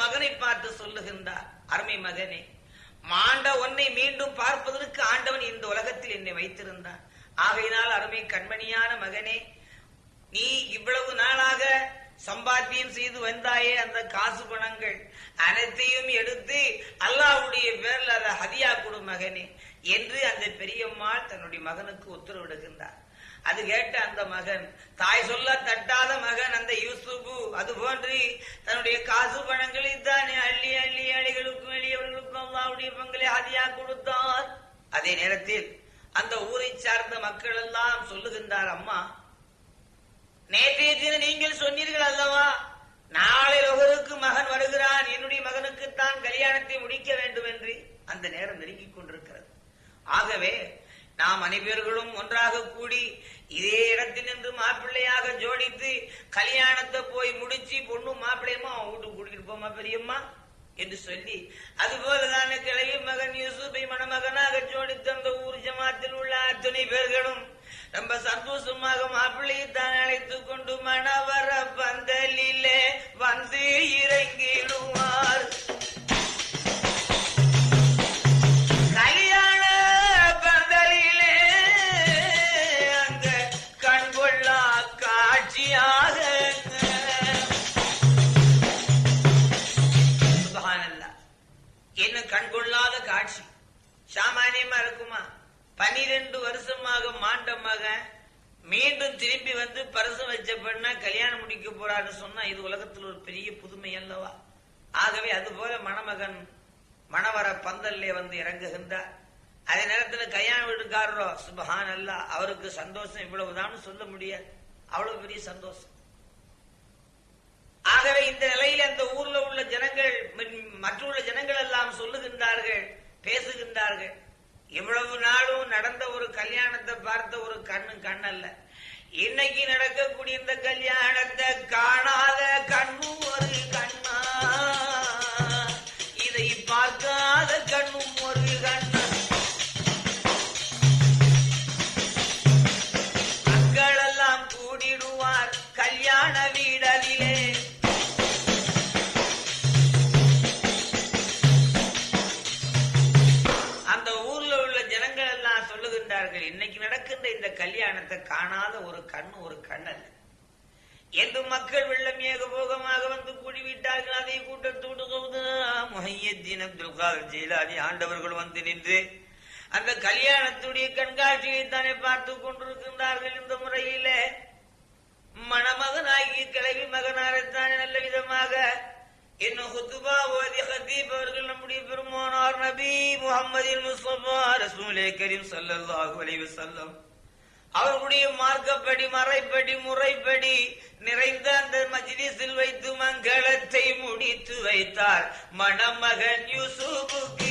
மகனை பார்த்து சொல்லுகின்றார் அருமை மகனே மாண்ட ஒன்னை மீண்டும் பார்ப்பதற்கு ஆண்டவன் இந்த உலகத்தில் என்னை வைத்திருந்தான் ஆகையினால் அருமை கண்மணியான மகனே நீ இவ்வளவு நாளாக சம்பாத்தியம் செய்து வந்தாயே அந்த காசு பணங்கள் அனைத்தையும் எடுத்து அல்லாவுடைய பேர்ல அதை ஹதியா கொடு மகனே என்று அந்த பெரியம்மாள் தன்னுடைய மகனுக்கு உத்தரவிடுகின்றார். அது கேட்ட அந்த மகன் தாய் சொல்ல தட்டாத மகன் அந்த யூசுபு அது போன்று தன்னுடைய காசு பணங்களை தானே அள்ளி அள்ளி அழிகளுக்கும் எளியவர்களுக்கும் அல்லாவுடைய பங்களை அதியா கொடுத்தார். அதே நேரத்தில் அந்த ஊரை சார்ந்த மக்கள் எல்லாம் சொல்லுகின்றார் அம்மா நேற்றைய தினம் நீங்கள் சொன்னீர்கள் அல்லவா நாளை ஒருவருக்கு மகன் வருகிறான் என்னுடைய மகனுக்கு தான் கல்யாணத்தை முடிக்க வேண்டும் என்று? அந்த நேரம் நெருங்கிக் கொண்டிருக்கிறது. ஆகவே நாம் அனைவர்களும் ஒன்றாக கூடி இதே இடத்தில் நின்று மாப்பிள்ளையாக ஜோடித்து கல்யாணத்தை போய் முடிச்சு பொண்ணு மாப்பிள்ளையமா அவன் வீட்டுக்கு கூட்டிட்டு போமா பெரியம்மா என்று சொல்லி அதுபோலதான கிளவி மகன் யூசுபை மணமகனாக ஜோடித்து அந்த ஊர் ஜமாத்தில் உள்ள அத்தனை பேர்களும் ரொம்ப சந்தோஷமாக மாப்பிள்ளையை தான் அழைத்து கொண்டு மணவர பந்தலிலே வந்து இறங்கிடுவார். பனிரெண்டு வருஷமாக மாண்ட மகன். மீண்டும் திரும்பி வந்து பரிசு வச்ச பெண்ணா கல்யாணம் முடிக்க போறாரு சொன்னா இது உலகத்தில் ஒரு பெரிய புதுமை அல்லவா? ஆகவே அதுபோல மணமகன் மணவர பந்தல்லே வந்து இறங்குகின்றார். அதே நேரத்தில் கல்யாண வீட்டுக்காரரோ சுபஹான் அல்லா அவருக்கு சந்தோஷம் இவ்வளவுதான் சொல்ல முடியாது. அவ்வளவு பெரிய சந்தோஷம். ஆகவே இந்த நிலையில் அந்த ஊர்ல உள்ள ஜனங்கள் ம- மற்றுள்ள ஜனங்கள் எல்லாம் சொல்லுகின்றார்கள் பேசுகின்றார்கள். இவ்வளவு நாளும் நடந்த ஒரு கல்யாணத்தை பார்த்த ஒரு கண்ணு கண்ணல்ல. இன்னைக்கு நடக்கக்கூடிய இந்த கல்யாணத்தை காணாத கண்ணும் ஒரு கண்ணா கல்யாணத்தை காணாத ஒரு கண் ஒரு கண்ணல் என்று மக்கள் வெள்ளம் ஏகபோகமாக வந்து கூடிவிட்டார்கள் அதை கூட்டத்தோடு முஹையத்தீன் அப்துல் காதர் ஜெயிலானி ஆண்டவர்கள் வந்து நின்று அந்த கல்யாணத்துடைய கண்காட்சியை தானே பார்த்து கொண்டிருக்கின்றார்கள் இந்த முறையிலே. மணமகனாகி கிளவி மகனாரத்தானே நல்ல விதமாக. இன்னும் ஹுத்துபா ஓதி ஹத்தீப் அவர்கள் நம்முடைய பெருமானார் நபி முகமது முஸ்தபா ரசூலே கரீம் ஸல்லல்லாஹு அவர்களுடைய மார்க்கப்படி மறைப்படி முறைப்படி நிறைந்த அந்த மஜ்லிஸில் வைத்து மங்களத்தை முடித்து வைத்தார். மணமகன் யூசுஃபுக்கு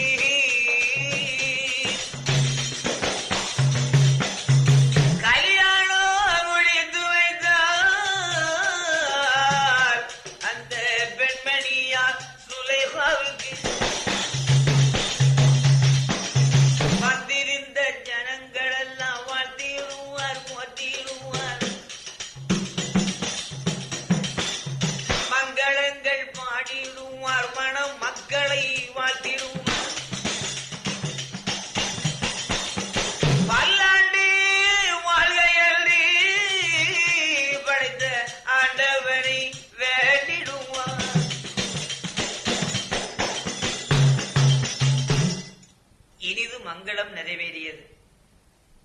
மங்களம் நிறைவேறியது.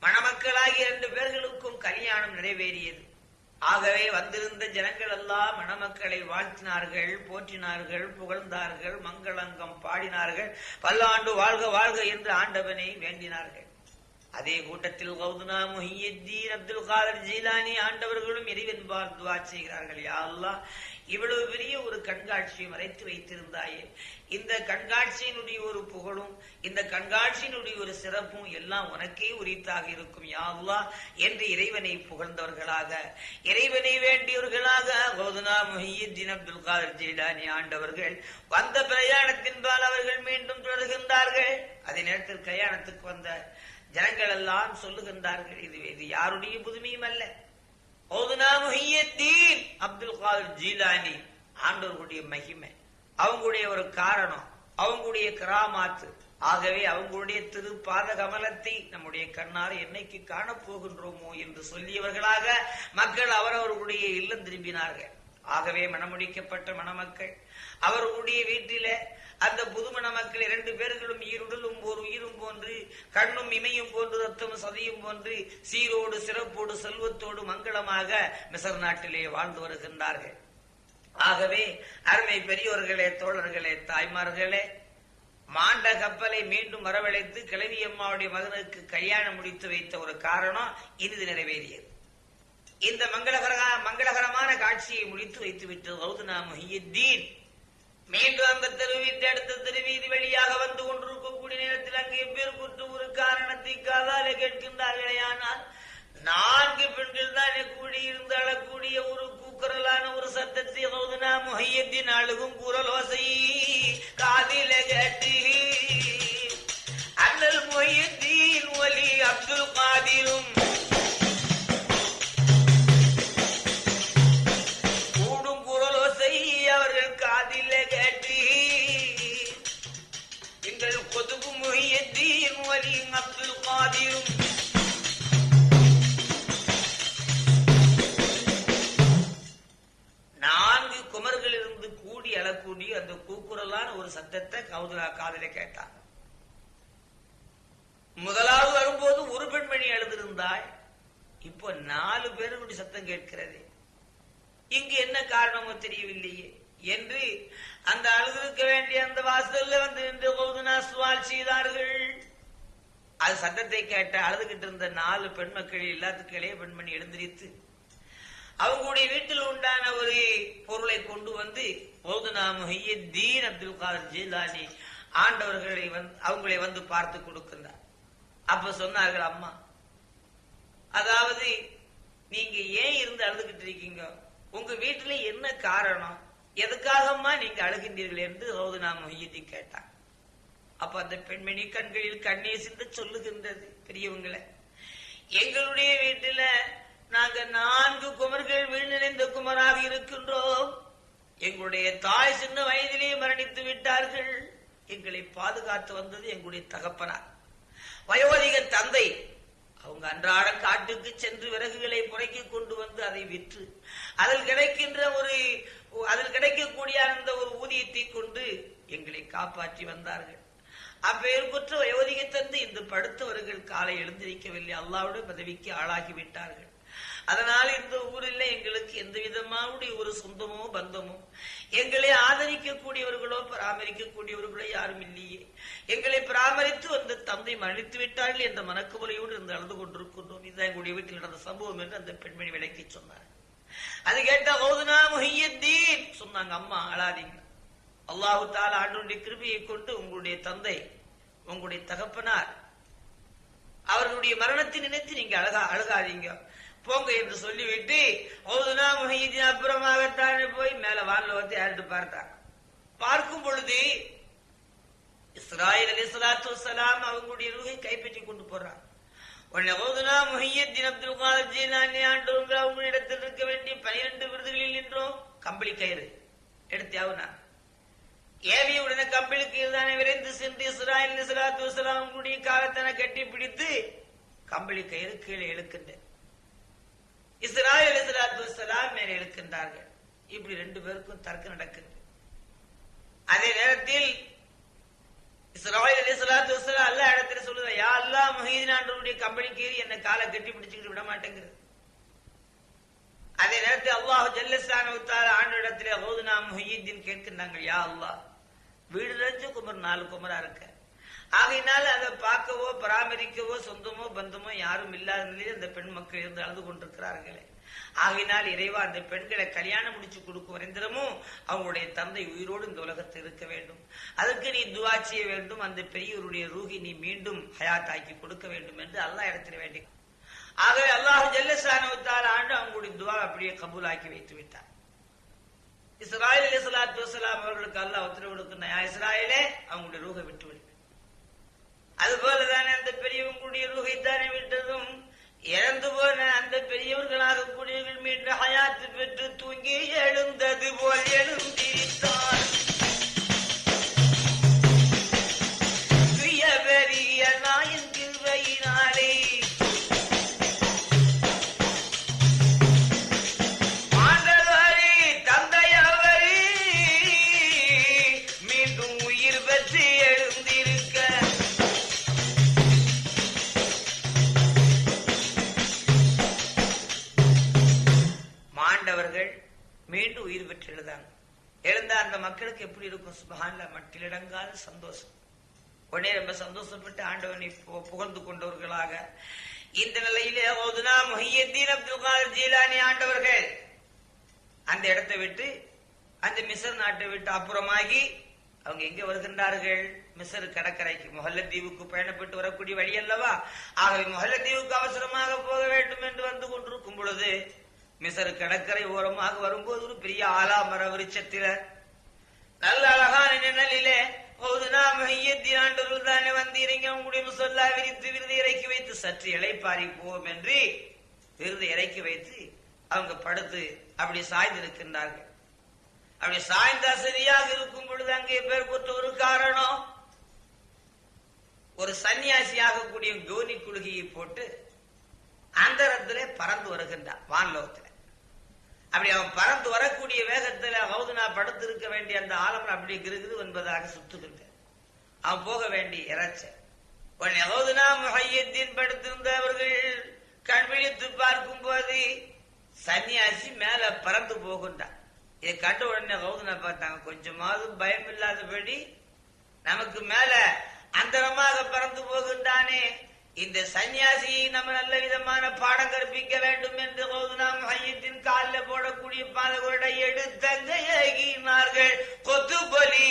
மணமக்களாகிய இரண்டு பேர்களுக்கும் கல்யாணம் நிறைவேறியது. ஆகவே வந்திருந்த ஜனங்கள் எல்லாம் மணமக்களை வாழ்த்தினார்கள் போற்றினார்கள் புகழ்ந்தார்கள் மங்களங்கம் பாடினார்கள் பல்லாண்டு வாழ்க வாழ்க என்று ஆண்டவனை வேண்டினார்கள். அதே கூட்டத்தில் கௌதுனா முஹியத்தீன் அப்துல் காதர் ஜீலானி ஆண்டவர்களும் இறைவன்பால் துவா செய்கிறார்கள். யா இவ்வளவு பெரிய ஒரு கண்காட்சியை மறைத்து வைத்திருந்தாயே. இந்த கண்காட்சியினுடைய ஒரு புகழும் இந்த கண்காட்சியினுடைய ஒரு சிறப்பும் எல்லாம் உனக்கே உரித்தாக இருக்கும் யாவ்லா என்று இறைவனை புகழ்ந்தவர்களாக இறைவனை வேண்டியவர்களாக கோதுனா முஹியத்தீன் அப்துல் காதர் ஜீடானி ஆண்டவர்கள் வந்த பிரயாணத்தின்பால் அவர்கள் மீண்டும் தொடர்கின்றார்கள். அதே நேரத்தில் கல்யாணத்துக்கு வந்த ஜனங்கள் எல்லாம் சொல்லுகின்றார்கள் இது இது யாருடைய புதுமையும் அல்ல. ஓதுனா முஹியத்தீன் அப்துல் காதர் ஜீலானி ஆண்டவர்களுடைய மகிமை. அவங்களுடைய ஒரு காரணம் அவங்களுடைய கிராமாத்து. ஆகவே அவங்களுடைய திரு பாத கமலத்தை நம்முடைய கண்ணால் என்னைக்கு காணப்போகின்றோமோ என்று சொல்லியவர்களாக மக்கள் அவரவர்களுடைய இல்லம் திரும்பினார்கள். ஆகவே மணமுடிக்கப்பட்ட மணமக்கள் அவர்களுடைய வீட்டில அந்த புது மணமக்கள் இரண்டு பேர்களும் ஈருடலும் ஓர் உயிரும் போன்று கண்ணும் இமையும் போன்று ரத்தம் சதையும் போன்று சீரோடு சிறப்போடு செல்வத்தோடு மங்களமாக மிசர் நாட்டிலே வாழ்ந்து வருகின்றார்கள். ஆகவே அருமை பெரியோர்களே தோழர்களே தாய்மார்களே மாண்ட கப்பலை மீண்டும் வரவழைத்து கிழவி அம்மாவுடைய மகனுக்கு கல்யாணம் முடித்து வைத்த ஒரு காரணம் இனிது நிறைவேறியது. இந்த மங்களகர மங்களகரமான காட்சியை முடித்து வைத்து விட்டு கௌதனா முஹியுத்தீன் மீண்டும் அந்த தெருவீட்டு அடுத்த தெருவீதி வழியாக வந்து கொண்டிருக்கக்கூடிய நேரத்தில் அங்கே பேர் குற்று ஒரு காரணத்தை காதாலே கேட்கின்றார்களே. ஆனால் நான்கு பெண்கள் தான் கூடியிருந்து அழக்கூடிய ஒரு கூக்குரலான ஒரு சத்தத்தை கௌதனா முஹையத்தின் அழுகும் குரலோசை காதில கேட்டு அண்ணல் மொய்யத்தீன் ஒலி அப்துல் காதிரும் தெரியவில்லையே. என்று அந்த அழுதிருக்க வேண்டிய அந்த வாசல்ல வந்து நின்று கௌதனா சுவால் செய்தார்கள். அது சத்தத்தை கேட்ட அழுதுகிட்டு இருந்த நாலு பெண் மக்கள் எல்லாத்துக்கும் இளைய பெண்மணி எழுந்திரித்து அவங்களுடைய வீட்டில் உண்டான ஒரு பொருளை கொண்டு வந்து மௌதனா முஹியத்தீன் அப்துல் காதர் ஜீலானி ஆண்டவர்களை வந்து அவங்களை வந்து பார்த்து கொடுக்கிறார் அப்ப சொன்னார்கள் அம்மா அதாவது நீங்க ஏன் இருந்து அழுதுகிட்டு இருக்கீங்க? உங்க வீட்டுல என்ன காரணம்? எதுக்காகம்மா நீங்க அழுகின்றீர்கள் என்று மௌதனா முஹியத்தீன் கேட்டான். அப்ப அந்த பெண்மணி கண்களில் கண்ணீர் சிந்த சொல்லுகின்றது பெரியவங்களை. எங்களுடைய வீட்டுல நாங்க நான்கு குமர்கள் வீழ்நிறைந்த குமராக இருக்கின்றோம். எங்களுடைய தாய் சின்ன வயதிலேயே மரணித்து விட்டார்கள். எங்களை பாதுகாத்து வந்தது எங்களுடைய தகப்பனார். வயோதிக தந்தை அவங்க அன்றாட காட்டுக்கு சென்று விறகுகளை முறைக்கு கொண்டு வந்து அதை விற்று அதில் கிடைக்கின்ற ஒரு அதில் கிடைக்கக்கூடிய அந்த ஒரு ஊதியத்தை கொண்டு எங்களை காப்பாற்றி வந்தார்கள். அப்பெயர்குற்ற குற்ற தந்து இந்த படுத்தவர்கள் காலை எழுந்திருக்கவில்லை. அல்லாவுடைய பதவிக்கு ஆளாகி விட்டார்கள். அதனால் இந்த ஊரில் எங்களுக்கு எந்த விதமாவுடைய ஒரு சொந்தமோ பந்தமோ எங்களை ஆதரிக்கக்கூடியவர்களோ பராமரிக்கக்கூடியவர்களோ யாரும் இல்லையே. எங்களை பராமரித்து வந்த தந்தை மன்னித்து விட்டார்கள் என்ற மனக்குமுறையோடு இருந்து அழுது கொண்டிருக்கின்றோம். இதுதான் எங்களுடைய வீட்டில் நடந்த சம்பவம் என்று அந்த பெண்மணி விளக்கி சொன்னார். அது கேட்டா ஓதுனா முஹியத்தீன். சொன்னாங்க அம்மா அழாதீங்க. அல்லாஹு தாலா ஆண்டுடைய கிருபியை கொண்டு உங்களுடைய தந்தை உங்களுடைய தகப்பனார் அவர்களுடைய மரணத்தை நினைத்து நீங்க அழகா அழகாதீங்க. போங்க என்று சொல்லிவிட்டு ஓதுனா முஹீதின் அப்புறமாகத்தானே போய் மேல வானில் வந்து யார்ட்டு பார்த்தாங்க? பார்க்கும் பொழுது இஸ்ராயல் அலி சலாத்து வசலாம் அவங்களுடைய ரூகை கைப்பற்றி கொண்டு போறாங்க. உடனே முஹையத்தின் அப்துல் காதர் ஜீலானி ஆண்டவங்க அவங்க இருக்க வேண்டிய பனிரெண்டு விருதுகளில் நின்றோம். கம்பளி கயிறு எடுத்து ஆகுனா ஏவி உடனே கம்பளிக்கு தானே விரைந்து சென்று இஸ்ராயல் இஸ்லாத்து சலாத்து காலத்தனை கட்டி பிடித்து கம்பளி கயிறு கீழே இழுக்கின்றேன். இஸ்ராயல் இஸ்லாத்து இஸ்லாம் மேலே இழுக்கின்றார்கள். இப்படி ரெண்டு பேருக்கும் தர்க்கம் நடக்குது. அதே நேரத்தில் இஸ்ராயல் அலிசலாத்து வசலாம் அல்ல இடத்துல சொல்லுத யா அல்லா மஹீதின் ஆண்டவருடைய கம்பெனி கீறி என்ன காலை கட்டி பிடிச்சுக்கிட்டு விட மாட்டேங்குது அதே நேரத்தில் அல்லாஹ் ஜல்லஸ்தான ஆண்டு இடத்துல ஹோதுனா முஹீதீன் கேட்கின்றாங்க யா அல்லாஹ் வீடு நிறைஞ்ச குமர் நாலு குமரா இருக்க? ஆகையினால அதை பார்க்கவோ பராமரிக்கவோ சொந்தமோ பந்தமோ யாரும் இல்லாத நிலையில் அந்த பெண் மக்கள் இருந்து அழுது கொண்டிருக்கிறார்களே. ஆகினால் இறைவா அந்த பெண்களை கல்யாணம் முடிச்சு கொடுக்கும் வரைந்திரமும் அவங்களுடைய தந்தை உயிரோடு இந்த உலகத்தில் இருக்க வேண்டும். அதற்கு நீ துவா செய்ய வேண்டும். அந்த பெரியவருடைய ரூகி நீ மீண்டும் ஹயாத்தாக்கி கொடுக்க வேண்டும் என்று அல்லா இடத்துல வேண்டி ஆகவே அல்லாஹு ஜல்லசானவத்தால் ஆண்டு அவங்களுடைய துவா அப்படியே கபூலாக்கி வைத்து விட்டார். இஸ்ராயல் அலி வசலாம் அவர்களுக்கு அல்லாஹ் உத்தரவு கொடுக்கிற இஸ்ராயலே அவங்களுடைய ரூகை விட்டு விடுவேன் அதுபோலதானே அந்த பெரியவங்களுடைய ரூகை தானே விட்டதும் இறந்து போன அந்த பெரியவர்களாக கூடியவர்கள் மீண்டும் ஹயாத்து பெற்று தூங்கி எழுந்தது போல் எழுந்திருத்தார். மக்களுக்கு எப்படி இருக்கும்? சுபஹான்ல மட்டிலடங்காத சந்தோஷம். உடனே ரொம்ப சந்தோஷப்பட்டு ஆண்டவனை புகழ்ந்து கொண்டவர்களாக. இந்த நிலையிலே ஓதுனா முஹியத்தீன் அப்துல் காதர் ஜீலானி ஆண்டவர்கள். அந்த இடத்தை விட்டு அந்த மிசர் நாட்டை விட்டு அப்புறமாகி அவங்க எங்க வருகின்றார்கள்? மிசர் கடற்கரைக்கு முஹல்லத்தீவுக்கு பயணப்பட்டு வரக்கூடிய வழி அல்லவா? ஆகவே தீவுக்கு அவசரமாக போக வேண்டும் என்று வந்து கொண்டிருக்கும் பொழுது மிசர் கடற்கரை ஓரமாக வரும்போது ஒரு பெரிய ஆலாமர விருட்சத்தில நல்ல அழகான நிழலிலே ஒரு நாம் ஆண்டவர்கள் தானே வந்தீரீங்க. உங்களுடைய முசல்லா விரித்து விருது இறக்கி வைத்து சற்று இலைப்பாரி போவோம் என்று விருது இறக்கி வைத்து அவங்க படுத்து அப்படி சாய்ந்து இருக்கின்றார்கள் அப்படி சாய்ந்தா சரியாக இருக்கும் பொழுது அங்கே பேர் பெற்ற ஒரு காரணம். ஒரு சன்னியாசியாக கூடிய கோனி குழுகையை போட்டு அந்தரத்திலே பறந்து வருகின்றான் வான்லோகத்துல. அப்படி அவன் பறந்து வரக்கூடிய வேகத்தில் ஹவுதுனா படுத்திருக்க வேண்டிய அந்த ஆலமரம் அப்படி இருக்குது என்பதாக சுத்துகின்ற அவன் போக வேண்டிய இறைச்ச உடனே ஹவுதுனா முஹையத்தின் படுத்திருந்தவர்கள் கண்விழித்து பார்க்கும் போது சன்னியாசி மேல பறந்து போகின்றான் இதை கண்ட உடனே ஹவுதுனா பார்த்தாங்க கொஞ்சமாவது பயம் இல்லாதபடி நமக்கு மேல அந்தரமாக பறந்து போகின்றானே. இந்த சன்னியாசியை நம்ம நல்ல விதமான பாடம் கற்பிக்க வேண்டும் என்று போது நாம் ஐயத்தின் காலில் போடக்கூடிய பாதகோட எடுத்தங்க கொத்து பலி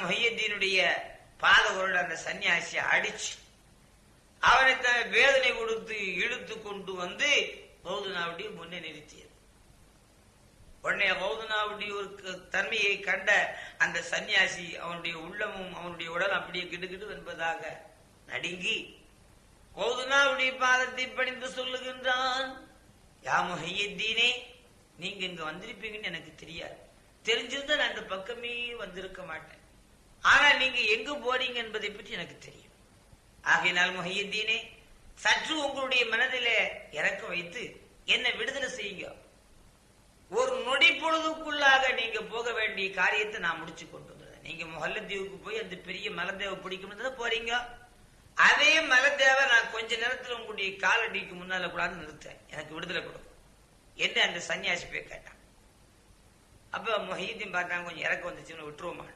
முஹையத்தீனுடைய பாதகுரடு அந்த சன்னியாசியை அடிச்சு அவனை தன் வேதனை கொடுத்து இழுத்து கொண்டு வந்து ஹவுதுனாவுடைய முன்னே நிறுத்தியது. உடனே ஹவுதுனாவுடைய ஒரு க- தன்மையை கண்ட அந்த சன்னியாசி அவனுடைய உள்ளமும் அவனுடைய உடல் அப்படியே கிடுகிடு என்பதாக நடுங்கி ஹவுதுனாவுடைய பாதத்தை பணிந்து சொல்லுகின்றான். யா முஹையத்தீனே நீங்க இங்க வந்திருப்பீங்கன்னு எனக்கு தெரியாது. தெரிஞ்சிருந்தா நான் இந்த பக்கமே வந்திருக்க மாட்டேன். ஆனா நீங்க எங்கு போறீங்க என்பதை பற்றி எனக்கு தெரியும். ஆகையினால் முஹையத்தீனே சற்று உங்களுடைய மனதில இறக்க வைத்து என்னை விடுதலை செய்யுங்க. ஒரு நொடி பொழுதுக்குள்ளாக நீங்க போக வேண்டிய காரியத்தை நான் முடிச்சு கொண்டு வந்துடுறேன் நீங்க முஹல்லத்தீவுக்கு போய் அந்த பெரிய மலதேவை பிடிக்கணும்னு போறீங்க? அதே மலதேவை நான் கொஞ்ச நேரத்தில் உங்களுடைய காலடிக்கு முன்னால கூடாது நிறுத்தேன் எனக்கு விடுதலை கொடுக்கும் என்ன அந்த சன்னியாசி போய் கேட்டான். அப்ப மொஹீதீன் பார்த்தாங்க கொஞ்சம் இறக்க வந்துச்சுன்னு விட்டுருவோமா?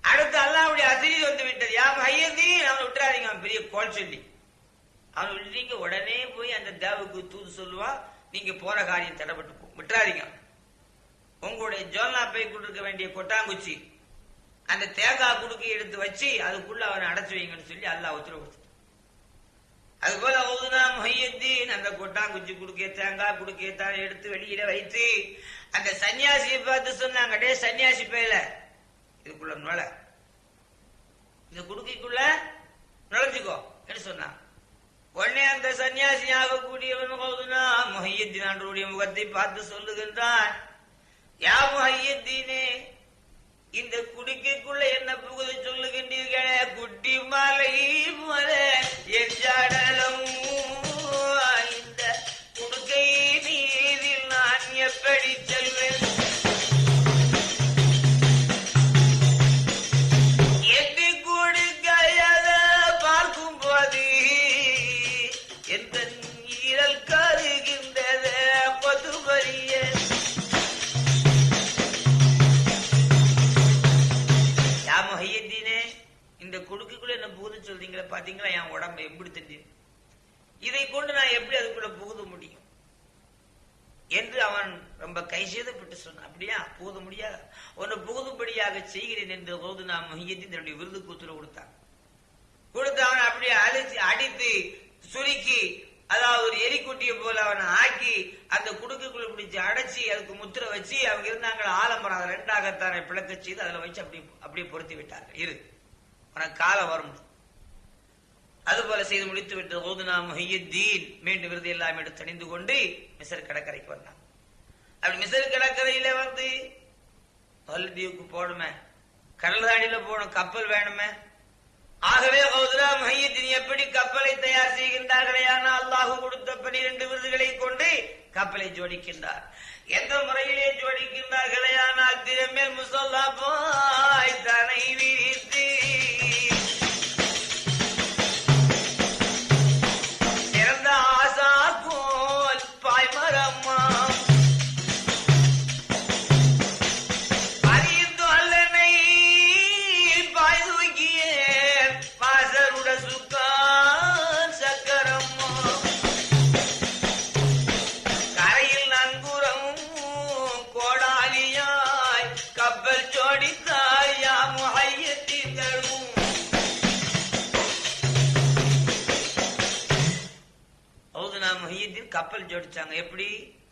அடுத்து அல்லாவுடைய அதிரி வந்து விட்டது. யா மஹீதீன் அவனை விட்டுறாதீங்க அவன் பெரிய கோல் சொல்லி. அவனை விட்டுறீங்க உடனே போய் அந்த தேவுக்கு தூது சொல்லுவான் நீங்க போற காரியம் தடைப்பட்டு விட்டுறாதீங்க. உங்களுடைய ஜோல்னா போய் கொண்டிருக்க வேண்டிய கொட்டாங்குச்சி. அந்த தேங்காய் குடுக்கி எடுத்து வச்சு அதுக்குள்ள அவனை அடைச்சு வைங்கன்னு சொல்லி அல்லாஹ் உத்தரவு கொடுத்துட்டான் அது போல ஓதுனா முஹையத்தீன் அந்த கொட்டாங்குச்சி குடுக்கே தேங்காய் குடுக்கே தான் எடுத்து வெளியில வைத்து அந்த சன்னியாசியை பார்த்து சொன்னாங்க டே சன்னியாசி பேல இதுக்குள்ள நுழ இந்த குடுக்கிக்குள்ள நுழைஞ்சுக்கோ என்று சொன்னான். உடனே அந்த சன்னியாசி ஆகக்கூடியவன் ஓதுனா முஹையத்தீன் ஆண்டவருடைய முகத்தை பார்த்து சொல்லுகின்றான் யா மொஹியத்தீனே இந்த குடிக்கைக்குள்ள என்ன புகுத சொல்லுகின்றீர்களே? குட்டி மலை போல என் இந்த குடுக்கை நீரில் நான் எப்படி செல்வேன்? போது தன்னுடைய விருதுக்கு உத்தரவு கொடுத்தான் கொடுத்து அவன் அப்படியே அழிச்சு அடித்து சுருக்கி அதாவது ஒரு எரிக்குட்டியை போல அவனை ஆக்கி அந்த குடுக்குக்குள்ள பிடிச்சி அடைச்சி அதுக்கு முத்திரை வச்சு அவங்க இருந்தாங்க ஆலம்பரம் அதை ரெண்டாகத்தான பிளக்க செய்து அதுல வச்சு அப்படி அப்படியே பொருத்தி விட்டார்கள். இரு உனக்கு காலம் வரும். அதுபோல செய்து முடித்து விட்டு ஓதுனா முஹியுத்தீன் மீண்டும் விருது எல்லாம் எடுத்து அணிந்து கொண்டு மிசர் கடற்கரைக்கு வந்தான். அப்படி மிசர் கடற்கரையில வந்து மல்லதீவுக்கு போடுமே. கடல் தாண்டில போகணும் கப்பல் வேணுமே? ஆகவே ஹவுதுரா மையத்தின் எப்படி கப்பலை தயார் செய்கின்றார்களே ஆனால் அல்லாஹு கொடுத்த பனிரெண்டு விருதுகளை கொண்டு கப்பலை ஜோடிக்கின்றார். எந்த முறையிலே ஜோடிக்கின்றார்களே ஆனால் திருமேல் முசல்லா போய் தனை விரித்து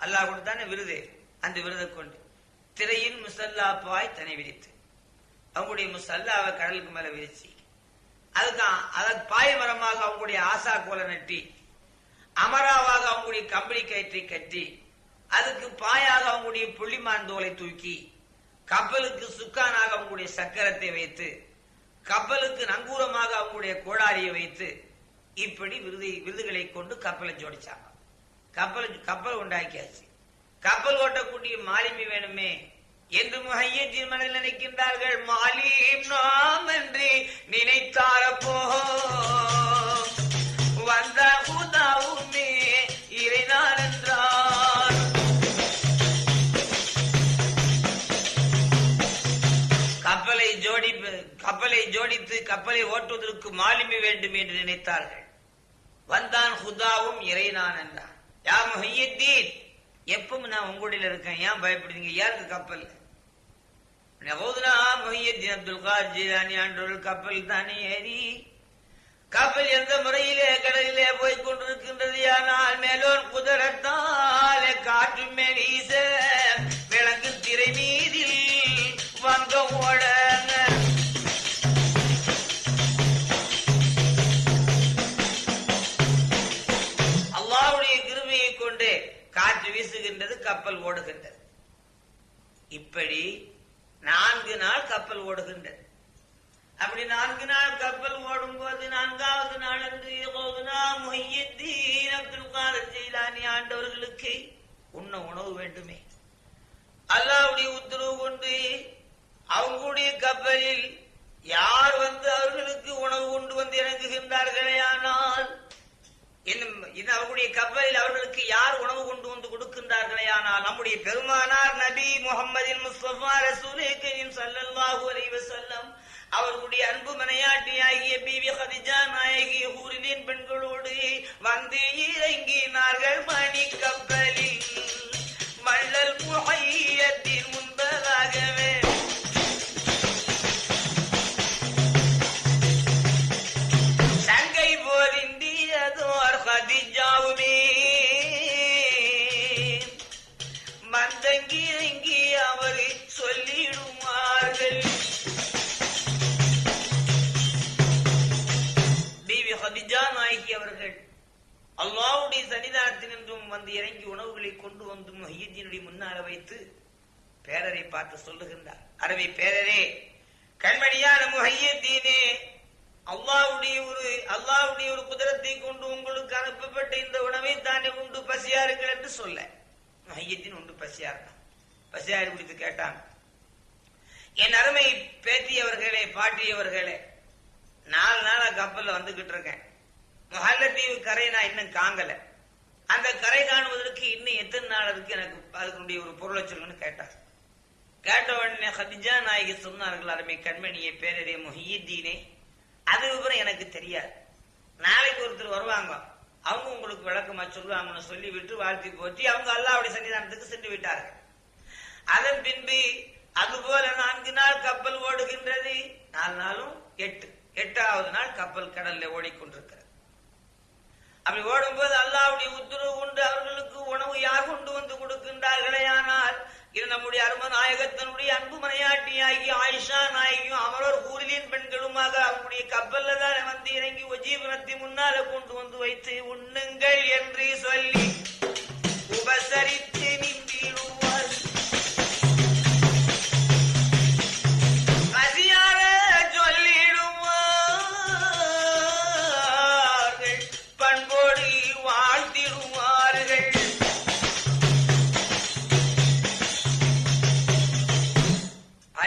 அல்லாஹ் கொடுத்தான விருது அந்த விருதை கொண்டு திரையின் முசல்லா பாய் தனி விரித்து. அவங்களுடைய முசல்லாவை கடலுக்கு மேல விரிச்சு. அதுக்கு அதன் பாய் மரமாக அவங்களுடைய ஆசா கோலை நட்டி அமராவாக அவங்களுடைய கம்பளி கயிற்றை கட்டி அதுக்கு பாயாக அவங்களுடைய புள்ளிமான் தோலை தூக்கி கப்பலுக்கு சுக்கானாக அவங்களுடைய சக்கரத்தை வைத்து கப்பலுக்கு நங்கூரமாக அவங்களுடைய கோடாரியை வைத்து இப்படி விருது விருதுகளை கொண்டு கப்பலை ஜோடிச்சாங்க. கப்பல் கப்பல் உண்டாக்கியாச்சு. கப்பல் ஓட்டக்கூடிய மாலிமி வேணுமே? என்று முகையத்தின் மனதில் நினைக்கின்றார்கள்? மாலிம் நாம் என்று நினைத்தாரப்போ வந்த உதாவுமே இறைதான் என்றார் கப்பலை ஜோடி கப்பலை ஜோடித்து கப்பலை ஓட்டுவதற்கு மாலுமி வேண்டும் என்று நினைத்தார்கள். வந்தான் ஹுதாவும் இறைநான் என்றான் யா முஹையத்தீன் எப்பவும் நான் உங்களுடைய இருக்கேன். ஏன் பயப்படுறீங்க? யாருக்கு கப்பல்? நவோதுனா அப்துல் கார் ஜீரானி ஆண்டவர்கள் கப்பல் தானே ஏறி கப்பல் எந்த முறை இறங்கினார்கள் வந்து மொஹியத்தினுடைய முன்னால வைத்து பேரரை பார்த்து சொல்லுகின்றார். அரபி பேரரே கண்மணியான முஹையத்தீனே அல்லாவுடைய ஒரு அல்லாவுடைய ஒரு குதிரத்தை கொண்டு உங்களுக்கு அனுப்பப்பட்ட இந்த உணவை தானே உண்டு பசியாருங்கள் என்று சொல்ல. மையத்தின் உண்டு பசியார் பசியாறு குறித்து கேட்டான். என் அருமை பேத்தியவர்களே பாட்டியவர்களே நாலு நாளா கப்பல்ல வந்துகிட்டு இருக்கேன். மஹல்லதீவு கரையை நான் இன்னும் காங்கலை. அந்த கரை காணுவதற்கு இன்னும் எத்தனை நாள் இருக்கு எனக்கு அதுக்குடைய ஒரு பொருளை சொல்லுன்னு கேட்டார். கேட்ட உடனே ஹதிஜா நாயகி சொன்னார்கள் அருமை கண்மணியை பேரரே முஹியத்தீனே அது விவரம் எனக்கு தெரியாது. நாளைக்கு ஒருத்தர் வருவாங்க அவங்க உங்களுக்கு விளக்கமா சொல்லுவாங்கன்னு சொல்லி விட்டு வாழ்த்தி போற்றி அவங்க அல்லாவுடைய சன்னிதானத்துக்கு சென்று விட்டார்கள். அதன் பின்பு அதுபோல நான்கு நாள் கப்பல் ஓடுகின்றது நாலு நாளும் எட்டு எட்டாவது நாள் கப்பல் கடல்ல ஓடிக்கொண்டிருக்கிறது அப்படி ஓடும்போது அல்லாவுடைய உத்தரவு கொண்டு அவர்களுக்கு உணவு யார் கொண்டு வந்து கொடுக்கின்றார்களே? ஆனால் இது நம்முடைய அரும நாயகத்தினுடைய அன்பு மனையாட்டியாகி ஆயிஷா நாயகியும் அமரோர் ஊரிலின் பெண்களுமாக அவங்களுடைய கப்பல்ல தான் வந்து இறங்கி உஜீவனத்தை முன்னால கொண்டு வந்து வைத்து உண்ணுங்கள் என்று சொல்லி உபசரித்து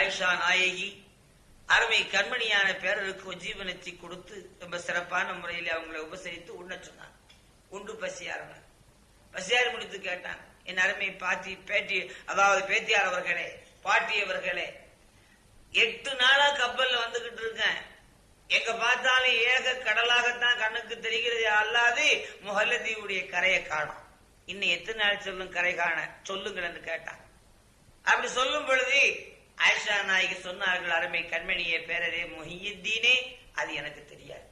ஆயிஷா நாயகி அருமை கண்மணியான பேரருக்கு ஜீவனத்தை கொடுத்து ரொம்ப சிறப்பான முறையில் அவங்களை உபசரித்து உண்ண சொன்னாங்க உண்டு பசியாரன பசியாரி முடித்து கேட்டான். என் அருமை பாட்டி பேட்டி அதாவது பேத்தியார் அவர்களே பாட்டி அவர்களே எட்டு நாளா கப்பல்ல வந்துகிட்டு இருக்கேன். எங்க பார்த்தாலும் ஏக கடலாகத்தான் கண்ணுக்கு தெரிகிறது அல்லாது முஹல்லதீவுடைய கரையை காணும். இன்னும் எத்தனை நாள் சொல்லும் கரை காண சொல்லுங்கள் என்று கேட்டான். அப்படி சொல்லும் பொழுது ஆயிஷா நாயகி சொன்னார்கள் அருமை கண்மணியே பேரரே முஹியுத்தீனே. அது எனக்கு தெரியாது.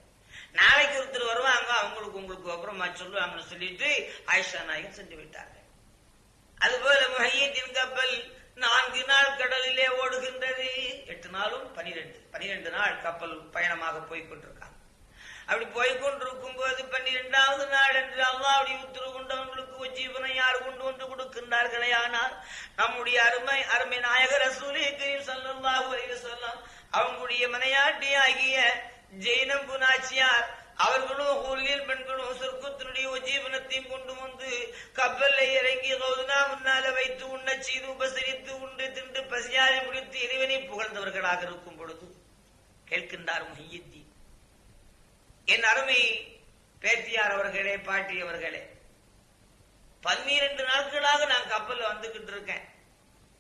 நாளைக்கு ஒருத்தர் வருவாங்க அவங்களுக்கு உங்களுக்கு அப்புறமா சொல்லுவாங்கன்னு சொல்லிட்டு ஆயிஷா நாயகி சென்று விட்டார்கள். அதுபோல முஹையத்தின் கப்பல் நான்கு நாள் கடலிலே ஓடுகின்றது. எட்டு நாளும் பனிரெண்டு பனிரெண்டு நாள் கப்பல் பயணமாக போய்கொண்டிருக்கும் அப்படி போய் கொண்டிருக்கும் போது பன்னிரெண்டாவது நாள் என்று அல்லாவுடைய உத்தரவு கொண்டவங்களுக்கு ஜீவனை யார் கொண்டு வந்து கொடுக்கின்றார்களே? ஆனால் நம்முடைய அருமை அருமை நாயகர் ரசூலே கரீம் ஸல்லல்லாஹு அலைஹி அவங்களுடைய மனையாட்டி ஆகிய ஜெயினம் புனாச்சியார் அவர்களும் ஊரில் பெண்களும் சொர்க்கத்தினுடைய உஜீவனத்தையும் கொண்டு வந்து கப்பல்ல இறங்கி கௌதனா முன்னால வைத்து உண்ண செய்து உபசரித்து உண்டு தின்று பசியாரி முடித்து இறைவனை புகழ்ந்தவர்களாக இருக்கும் பொழுது கேட்கின்றார் முஹியுத்தீன். என் அருமை பேத்தியார் அவர்களே பாட்டி அவர்களே பன்னிரண்டு நாட்களாக நான் கப்பல்ல வந்துகிட்டு இருக்கேன்.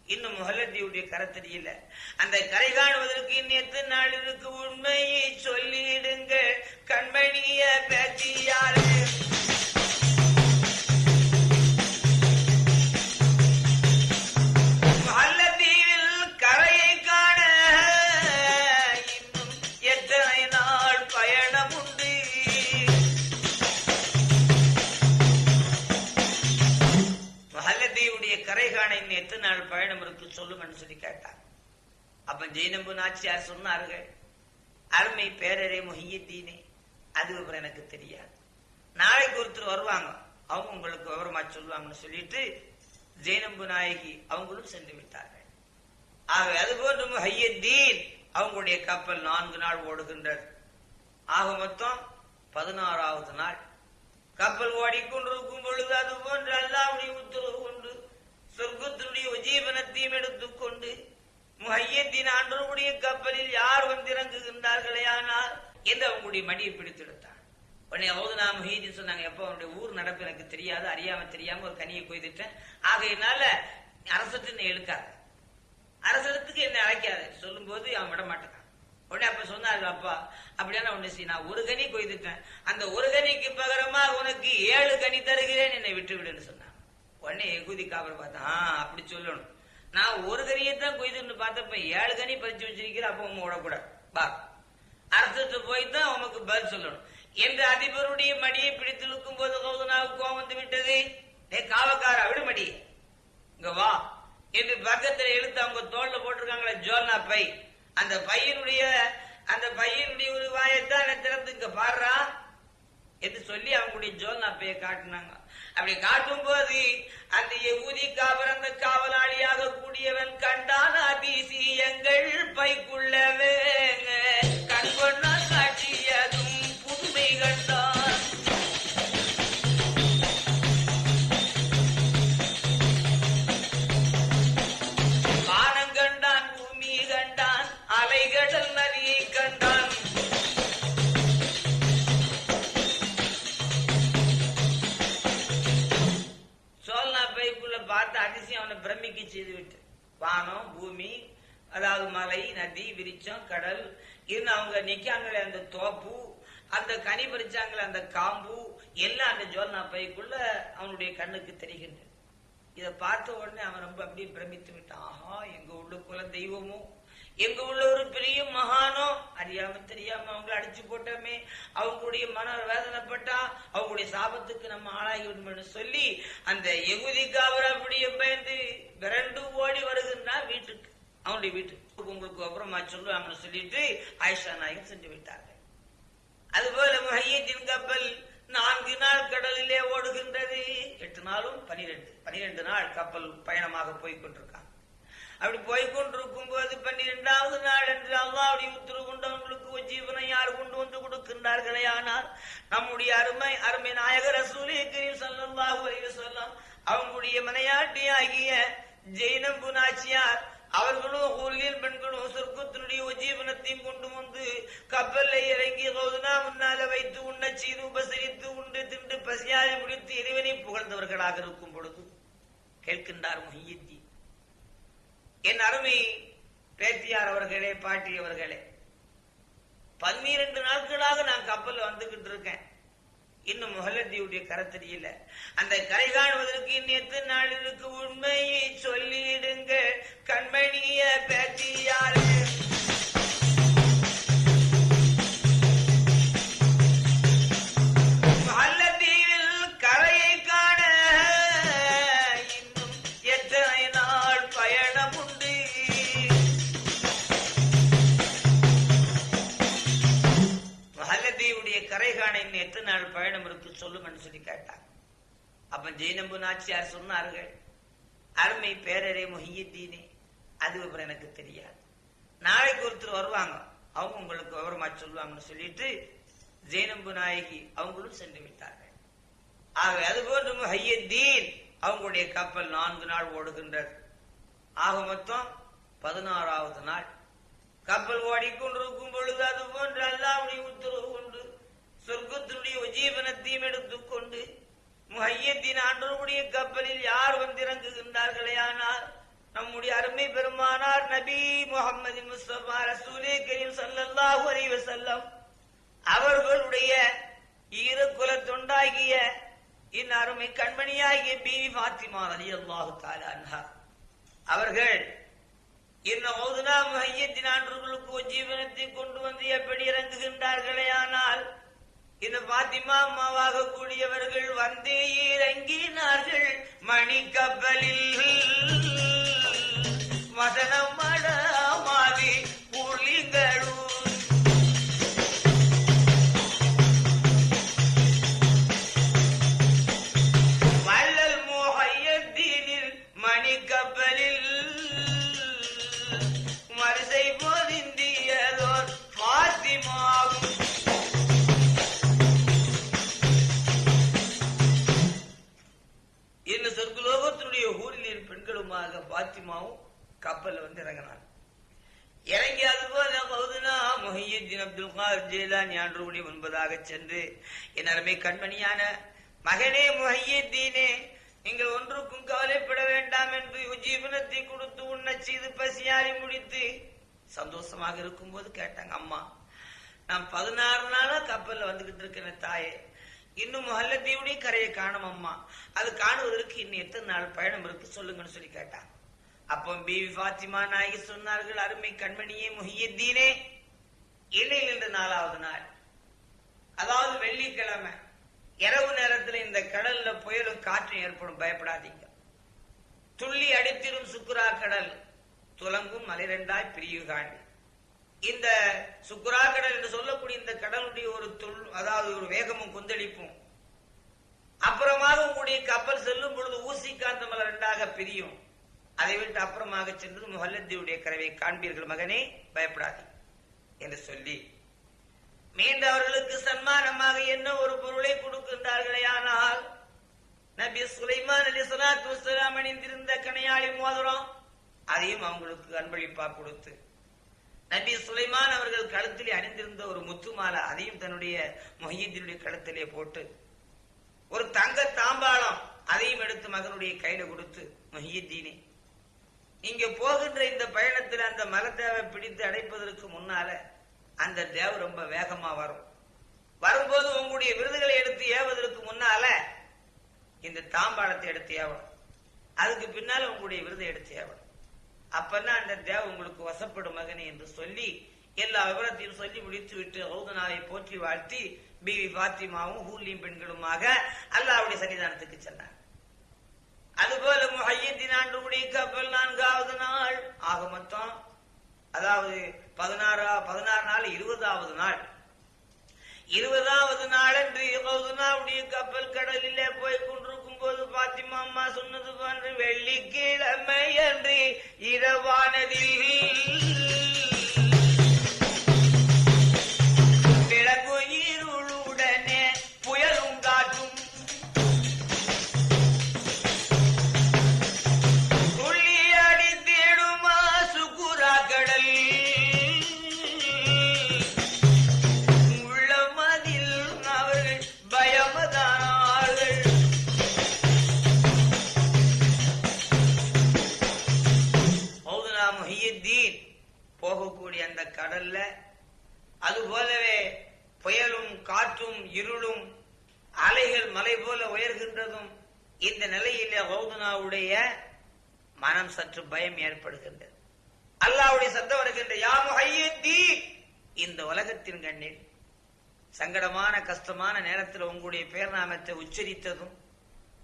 இன்னும் முகலத்தியுடைய கரை தெரியல அந்த கரை காணுவதற்கு இன்னும் நாளிற்கு உண்மையை சொல்லிடுங்க கண்மணிய பேத்தியாரே. எத்தனை நாள் பயணம் இருக்கு சொல்லுங்கன்னு சொல்லி கேட்டார். அப்ப ஜெயினம்பு நாச்சியார் சொன்னார்கள் அருமை பேரரே முஹியத்தீனே அது அப்புறம் எனக்கு தெரியாது. நாளைக்கு ஒருத்தர் வருவாங்க அவங்க உங்களுக்கு விவரமா சொல்லுவாங்கன்னு சொல்லிட்டு ஜெயினம்பு நாயகி அவங்களும் சென்று விட்டார்கள். ஆகவே அது போன்று முஹையத்தீன் அவங்களுடைய கப்பல் நான்கு நாள் ஓடுகின்றது. ஆக மொத்தம் பதினாறாவது நாள். கப்பல் ஓடிக்கொண்டிருக்கும் பொழுது அது போன்ற அல்லாவுடைய உத்தரவு சொர்க்கத்தினுடைய உஜீவனத்தையும் எடுத்துக்கொண்டு முஹையத்தின் ஆண்டவருடைய கப்பலில் யார் வந்து இறங்குகின்றார்களே ஆனால் என்று அவங்களுடைய மடியை பிடித்தெடுத்தான் உடனே அவது நான் முஹீதின் சொன்னாங்க எப்போ அவனுடைய ஊர் நடப்பு எனக்கு தெரியாது அறியாம தெரியாம ஒரு கனியை கொய்துட்டேன். ஆகையினால அரசத்தின் எழுக்காத அரசத்துக்கு என்ன அழைக்காது. சொல்லும் போது அவன் விட மாட்டேன் உடனே அப்ப சொன்னார்கள் அப்பா அப்படியான ஒண்ணு செய்ய நான் ஒரு கனி கொய்துட்டேன். அந்த ஒரு கனிக்கு பகரமா உனக்கு ஏழு கனி தருகிறேன் என்னை விட்டு விடுன்னு சொன்னான். உடனே எகுதி காவல் பார்த்தா "ஆ, அப்படி சொல்லணும். நான் ஒரு கனியை தான் கொய்துன்னு பார்த்தப்ப ஏழு கனி பறிச்சு வச்சிருக்கிற அப்ப உங்க விடக்கூடாது பா அரசத்து போய் தான் உமக்கு பதில் சொல்லணும். என்று அதிபருடைய மடியை பிடித்திருக்கும் போது கௌதனாவுக்கு கோவம் வந்து விட்டது. ஏ காவக்கார விடு மடி. இங்க வா. என்று பக்கத்துல இழுத்து அவங்க தோல்ல போட்டிருக்காங்களே ஜோல்னா பை. அந்த பையனுடைய அந்த பையனுடைய ஒரு வாயத்தான் திறந்து இங்க பாடுறா. என்று சொல்லி அவங்களுடைய ஜோல்னா பையை காட்டினாங்க. அப்படி காட்டும் போது அந்த எகுதி காவல் அந்த காவலாளியாக கூடியவன் கண்டான் எங்கள் பைக்குள்ளவே கண் வானம் பூமி அதாவது மலை நதி விரிச்சம் கடல். இருந்து அவங்க நிக்காங்களே அந்த தோப்பு அந்த கனி பறிச்சாங்களே அந்த காம்பு எல்லாம் அந்த ஜோல்னா பைக்குள்ள அவனுடைய கண்ணுக்கு தெரிகின்றது. இதை பார்த்த உடனே அவன் ரொம்ப அப்படியே பிரமித்து விட்டான். ஆஹா எங்க உள்ளுக்குள்ள தெய்வமும் எங்க உள்ள ஒரு பெரிய மகானோ அறியாம தெரியாம அவங்க அடிச்சு போட்டோமே. அவங்களுடைய மன வேதனைப்பட்டா அவங்களுடைய சாபத்துக்கு நம்ம ஆளாகி விடுமென்னு சொல்லி அந்த எகுதிக்கு அவர் அப்படியே பயந்து விரண்டு ஓடி வருகின்றான் வீட்டுக்கு. அவனுடைய வீட்டுக்கு. உங்களுக்கு அப்புறமா சொல்லுவாங்கன்னு சொல்லிட்டு ஆயிஷா நாயகம் சென்று விட்டார்கள். அதுபோல முஹையத்தின் கப்பல் நான்கு நாள் கடலிலே ஓடுகின்றது. எட்டு நாளும் பனிரெண்டு. பனிரெண்டு நாள் கப்பல் பயணமாக போய் கொண்டிருக்காங்க அப்படி போய்கொண்டிருக்கும் போது பன்னிரெண்டாவது நாள் என்று அல்லாவுடைய உத்தரவு கொண்டவங்களுக்கு ஜீவனை யார் கொண்டு வந்து கொடுக்கின்றார்களே ஆனால் நம்முடைய அருமை அருமை நாயகர் ரசூலே கரீம் ஸல்லல்லாஹு அவங்களுடைய மனையாட்டி ஆகிய ஜெயினம் புனாச்சியார் அவர்களும் ஊரில் பெண்களும் சொர்க்கத்தினுடைய உஜீவனத்தையும் கொண்டு வந்து கப்பல்ல இறங்கி ரோதுனா முன்னால வைத்து உண்ண செய்து உபசரித்து உண்டு தின்று பசியாரி முடித்து இறைவனை புகழ்ந்தவர்களாக இருக்கும் பொழுது கேட்கின்றார் மொஹியத்தி என் அருமை பேத்தியார் அவர்களே பாட்டி அவர்களே பன்னிரண்டு நாட்களாக நான் கப்பல் வந்துகிட்டு இருக்கேன். இன்னும் முகலத்தியுடைய கரை தெரியல அந்த கரை காணுவதற்கு இன்னத்து எத்தனை உண்மையை சொல்லிடுங்க கண்மணிய பேத்தியாரு. கரை காண இன்னும் எத்தனை நாள் பயணம் இருக்கு சொல்லுங்கன்னு சொல்லி கேட்டாங்க அப்ப ஜெயினம்பு நாச்சியார் சொன்னார்கள் அருமை பேரரே மொஹியத்தீனே அது அப்புறம் எனக்கு தெரியாது. நாளைக்கு ஒருத்தர் வருவாங்க அவங்க உங்களுக்கு விவரமா சொல்லுவாங்கன்னு சொல்லிட்டு ஜெயினம்பு நாயகி அவங்களும் சென்று விட்டார்கள். ஆக அதுபோன்று மொஹியத்தீன் அவங்களுடைய கப்பல் நான்கு நாள் ஓடுகின்றது. ஆக மொத்தம் பதினாறாவது நாள். கப்பல் ஓடிக்கொண்டிருக்கும் பொழுது அது போன்று அல்லாவுடைய உத்தரவு கொண்டு சொர்க்கத்தினுடைய உஜீவனத்தையும் எடுத்துக்கொண்டு முஹையத்தின் ஆண்டவருடைய கப்பலில் யார் வந்திறங்குகின்றார்களே ஆனால் நம்முடைய அருமை பெருமானார் நபி முகமது முஸ்தபா ரசூலே கரீம் சல்லல்லாஹு அலைஹி செல்லம் அவர்களுடைய ஈரக்குல தொண்டாகிய இன் அருமை கண்மணியாகிய பீவி பாத்திமா அலி அல்லாஹு அன்ஹா அவர்கள் இந்த ஓதுனா முஹையத்தின் ஆண்டவர்களுக்கு ஜீவனத்தை கொண்டு வந்து எப்படி இறங்குகின்றார்களே ஆனால் இந்த பாத்திமா அம்மாவாக கூடியவர்கள் வந்து இறங்கினார்கள். மணி கப்பலில் வசனம் மடமாதி புலிங்களும் வள்ளல் முஹையத்தீனில் மணி கப்பலில் போதிந்தியதோர் பாத்திமாகும் கப்பல்ல வந்து இறங்கினாங்க இறங்கி அது போல பௌதுனா முஹியுத்தீன் அப்துல் கார் ஜெயிலானி ஆண்டருடைய முன்பதாக சென்று என் அருமை கண்மணியான மகனே முஹியுத்தீனே நீங்கள் ஒன்றுக்கும் கவலைப்பட வேண்டாம் என்று உஜீவனத்தை கொடுத்து உன்னை செய்து பசியாரி முடித்து சந்தோஷமாக இருக்கும்போது கேட்டாங்க அம்மா நான் பதினாறு நாளா கப்பல்ல வந்துகிட்டு இருக்கிறேன் தாயே இன்னும் முஹல்லத்தீவுடைய கரையை காணும் அம்மா. அது காணுவதற்கு இன்னும் எத்தனை நாள் பயணம் இருக்கு சொல்லுங்கன்னு சொல்லி கேட்டாங்க. அப்போ பிவி ஃபாத்திமா நாயகி சொன்னார்கள் அருமை கண்மணியே முஹியத்தீனே இணையில் இன்று நாலாவது நாள். அதாவது வெள்ளிக்கிழமை இரவு நேரத்தில் இந்த கடல்ல புயலும் காற்றும் ஏற்படும் பயப்படாதீங்க. துள்ளி அடித்திரும் சுக்குரா கடல் துலங்கும் மலிரெண்டாய் பிரிவு காண்டி இந்த சுக்குரா கடல் என்று சொல்லக்கூடிய இந்த கடலுடைய ஒரு துள் அதாவது ஒரு வேகமும் கொந்தளிப்பும் அப்புறமாக உங்களுடைய கப்பல் செல்லும் பொழுது ஊசி காந்தமலை ரெண்டாக பிரியும். அதை விட்டு அப்புறமாக சென்று முஹல்லத்தியுடைய கரவை காண்பீர்கள் மகனே பயப்படாதே என்று சொல்லி. மீண்டும் அவர்களுக்கு சன்மானமாக என்ன ஒரு பொருளை கொடுக்கின்றார்களே ஆனால் நபி சுலைமான் அலி சலாத்து வசலாம் அணிந்திருந்த கனையாளி மோதிரம் அதையும் அவங்களுக்கு அன்பளிப்பா கொடுத்து நபி சுலைமான் அவர்கள் கழுத்திலே அணிந்திருந்த ஒரு முத்து மாலை அதையும் தன்னுடைய மொஹியத்தினுடைய கழுத்திலே போட்டு ஒரு தங்க தாம்பாளம் அதையும் எடுத்து மகனுடைய கையில கொடுத்து மொஹியத்தீனே இங்க போகின்ற இந்த பயணத்தில் அந்த மலத்தேவை பிடித்து அடைப்பதற்கு முன்னால அந்த தேவ ரொம்ப வேகமா வரும். வரும்போது உங்களுடைய விருதுகளை எடுத்து ஏவதற்கு முன்னால இந்த தாம்பாளத்தை எடுத்து ஏவணும். அதுக்கு பின்னால உங்களுடைய விருதை எடுத்து ஏவணும். அப்பதான் அந்த தேவ உங்களுக்கு வசப்படும் மகனே என்று சொல்லி எல்லா விவரத்தையும் சொல்லி முடித்து விட்டு ரவுதனாவை போற்றி வாழ்த்தி பிவி பாத்திமாவும் ஹூலியும் பெண்களுமாக அல்லாவுடைய சன்னிதானத்துக்கு சென்றார். அதுபோல முஹையத்தின் ஆண்டுடைய கப்பல் நான்காவது நாள். ஆக மொத்தம் அதாவது பதினாறா பதினாறு நாள் இருபதாவது நாள். இருபதாவது நாள் என்று யகோதுனாவுடைய கப்பல் கடலிலே போய் கொண்டிருக்கும் போது பாத்திமா அம்மா சொன்னது போன்று வெள்ளிக்கிழமை அன்று இரவானதில் இருளும் அலைகள் மலை போல உயர்கின்றதும் இந்த நிலையிலே ரவுதுனாவுடைய மனம் சற்று பயம் ஏற்படுகின்றது. அல்லாவுடைய சத்தம் வருகின்ற யா முஹையுத்தீன்! இந்த உலகத்தின் கண்ணில் சங்கடமான கஷ்டமான நேரத்தில் உங்களுடைய பேர் நாமத்தை உச்சரித்ததும்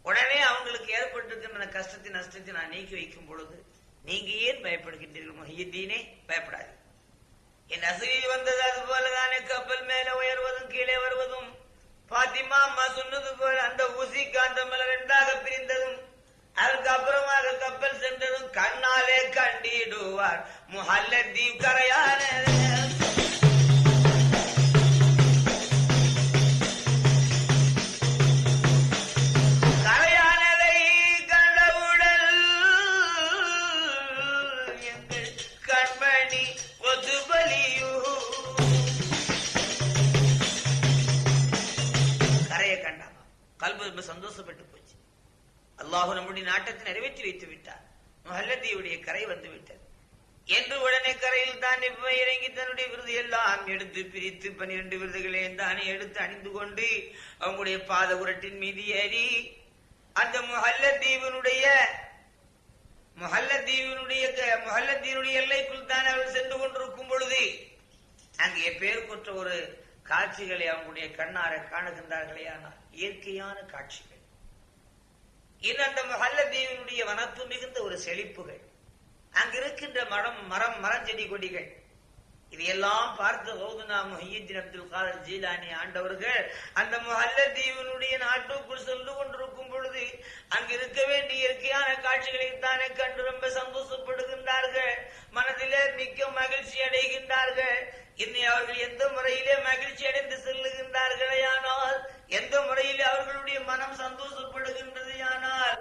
உடனே அவங்களுக்கு ஏற்பட்டிருக்கின்ற கஷ்டத்தின் நஷ்டத்தை நான் நீக்கி வைக்கும் பொழுது நீங்க ஏன் பயப்படுகின்றீர்கள்? மொஹியத்தீனே பயப்படாது என் அசதி வந்தது அது போலதானே கப்பல் மேல உயர்வதும் கீழே வருவதும் பாத்திமா அம்மா சொன்னது போல அந்த ஊசி காந்தமல ரெண்டாக பிரிந்ததும் அதுக்கப்புறமாக கப்பல் சென்றதும் கண்ணாலே கண்டிடுவார். முஹல்லத்தீவ் கரையான கல்பு ரொம்ப சந்தோஷப்பட்டு போச்சு. அல்லாஹு நம்முடைய நாட்டத்தை நிறைவேற்றி வைத்து விட்டார். மஹல்லத்தியுடைய கரை வந்து விட்டது. என்று உடனே கரையில் தான் இப்ப இறங்கி தன்னுடைய விருது எல்லாம் எடுத்து பிரித்து பன்னிரண்டு விருதுகளை தானே எடுத்து அணிந்து கொண்டு அவங்களுடைய பாத உரட்டின் மீது ஏறி அந்த முஹல்லத்தீவினுடைய முஹல்லத்தீவினுடைய முஹல்லத்தீனுடைய எல்லைக்குள் தான் அவர்கள் சென்று கொண்டிருக்கும் பொழுது அங்கே பேர் கொற்ற ஒரு காட்சிகளை அவங்களுடைய கண்ணார காணுகின்றார்களே ஆனால் இயற்கையான காட்சிகள். இன்னும் அந்த முஹல்லதீவனுடைய வனப்பு மிகுந்த ஒரு செழிப்புகள் அங்கிருக்கின்ற மரம் மரம் மரஞ்செடி கொடிகள் இதையெல்லாம் பார்த்து கௌதனா முஹியுத்தீன் அப்துல் காதர் ஜீலானி ஆண்டவர்கள் அந்த முஹல்லதீவனுடைய நாட்டுக்குள் சென்று கொண்டிருக்கும் பொழுது அங்கு இருக்க வேண்டிய இயற்கையான காட்சிகளை தானே கண்டு ரொம்ப சந்தோஷப்படுகின்றார்கள். மனதிலே மிக்க மகிழ்ச்சி அடைகின்றார்கள். இன்னை அவர்கள் எந்த முறையிலே மகிழ்ச்சி அடைந்து செல்லுகின்றார்களே ஆனால் எந்த முறையிலே அவர்களுடைய மனம் சந்தோஷப்படுகின்றது ஆனால்